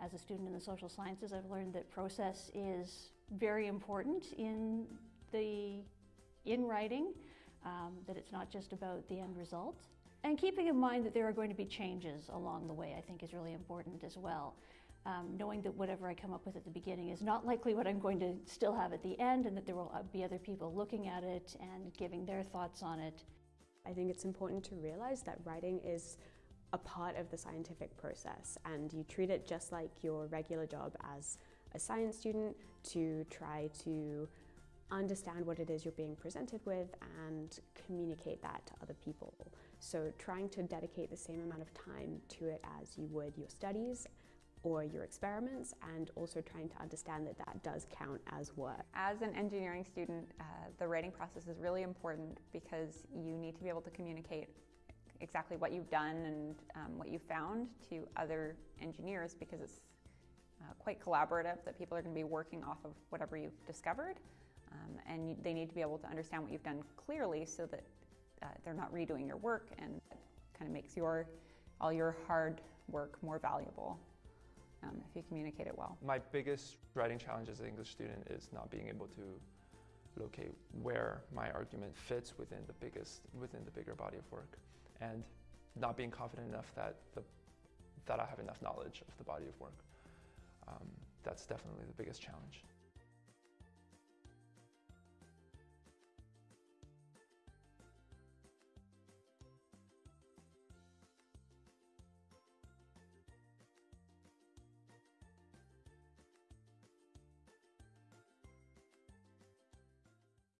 As a student in the social sciences, I've learned that process is very important in the in writing, um, that it's not just about the end result. And keeping in mind that there are going to be changes along the way, I think is really important as well. Um, knowing that whatever I come up with at the beginning is not likely what I'm going to still have at the end and that there will be other people looking at it and giving their thoughts on it. I think it's important to realize that writing is a part of the scientific process and you treat it just like your regular job as a science student to try to understand what it is you're being presented with and communicate that to other people. So trying to dedicate the same amount of time to it as you would your studies or your experiments and also trying to understand that that does count as work. As an engineering student, uh, the writing process is really important because you need to be able to communicate exactly what you've done and um, what you found to other engineers because it's uh, quite collaborative that people are going to be working off of whatever you've discovered um, and they need to be able to understand what you've done clearly so that uh, they're not redoing your work and it kind of makes your all your hard work more valuable um, if you communicate it well. My biggest writing challenge as an English student is not being able to locate where my argument fits within the biggest within the bigger body of work and not being confident enough that the that I have enough knowledge of the body of work. Um, that's definitely the biggest challenge.